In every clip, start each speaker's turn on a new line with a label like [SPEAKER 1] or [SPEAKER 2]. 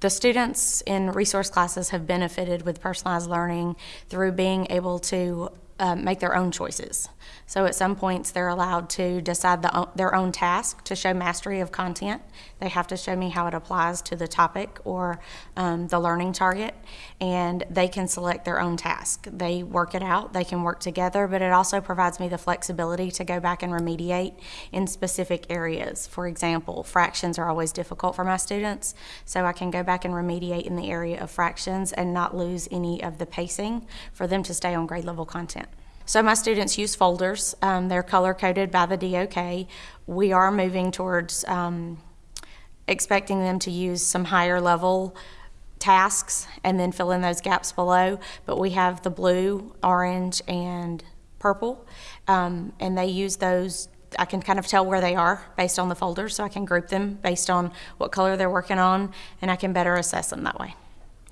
[SPEAKER 1] the students in resource classes have benefited with personalized learning through being able to uh, make their own choices. So at some points, they're allowed to decide the, their own task to show mastery of content. They have to show me how it applies to the topic or um, the learning target, and they can select their own task. They work it out, they can work together, but it also provides me the flexibility to go back and remediate in specific areas. For example, fractions are always difficult for my students, so I can go back and remediate in the area of fractions and not lose any of the pacing for them to stay on grade level content. So my students use folders. Um, they're color coded by the DOK. We are moving towards um, expecting them to use some higher level tasks and then fill in those gaps below. But we have the blue, orange, and purple, um, and they use those. I can kind of tell where they are based on the folders, so I can group them based on what color they're working on, and I can better assess them that way.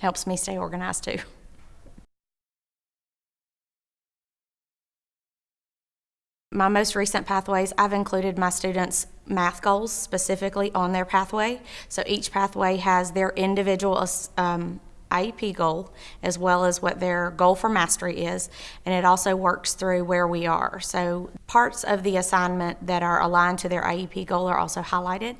[SPEAKER 1] Helps me stay organized too. My most recent pathways, I've included my students' math goals specifically on their pathway. So each pathway has their individual um, IEP goal as well as what their goal for mastery is, and it also works through where we are. So parts of the assignment that are aligned to their IEP goal are also highlighted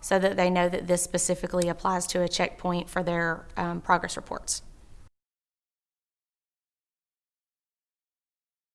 [SPEAKER 1] so that they know that this specifically applies to a checkpoint for their um, progress reports.